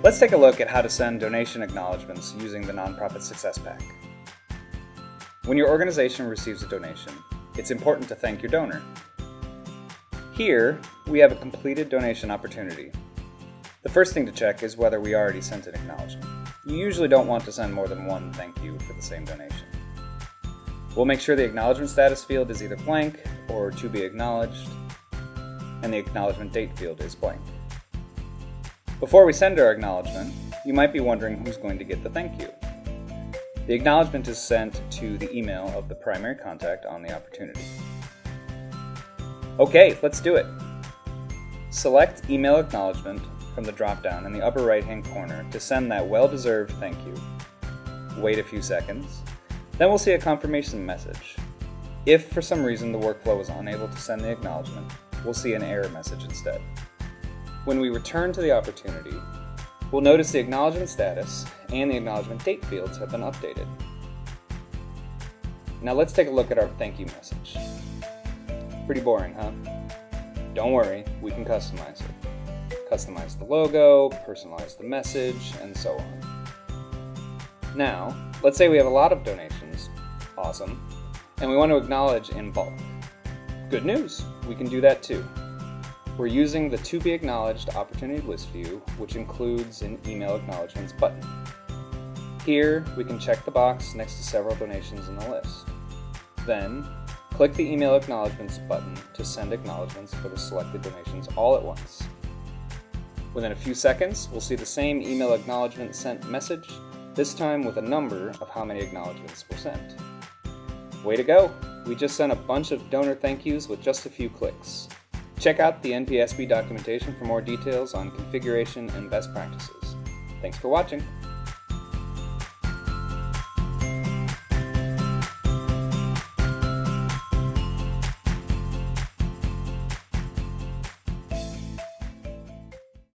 Let's take a look at how to send donation acknowledgments using the Nonprofit Success Pack. When your organization receives a donation, it's important to thank your donor. Here, we have a completed donation opportunity. The first thing to check is whether we already sent an acknowledgement. You usually don't want to send more than one thank you for the same donation. We'll make sure the acknowledgement status field is either blank or to be acknowledged, and the acknowledgement date field is blank. Before we send our acknowledgement, you might be wondering who's going to get the thank you. The acknowledgement is sent to the email of the primary contact on the opportunity. Okay, let's do it. Select Email Acknowledgement from the drop-down in the upper right-hand corner to send that well-deserved thank you. Wait a few seconds. Then we'll see a confirmation message. If for some reason the workflow is unable to send the acknowledgement, we'll see an error message instead. When we return to the opportunity, we'll notice the acknowledgement status and the acknowledgement date fields have been updated. Now let's take a look at our thank you message. Pretty boring, huh? Don't worry, we can customize it. Customize the logo, personalize the message, and so on. Now, let's say we have a lot of donations, awesome, and we want to acknowledge in bulk. Good news, we can do that too. We're using the To Be Acknowledged Opportunity List view, which includes an Email Acknowledgements button. Here, we can check the box next to several donations in the list. Then, click the Email Acknowledgements button to send acknowledgements for the selected donations all at once. Within a few seconds, we'll see the same email acknowledgement sent message, this time with a number of how many acknowledgements were sent. Way to go! We just sent a bunch of donor thank yous with just a few clicks. Check out the NPSP documentation for more details on configuration and best practices. Thanks for watching.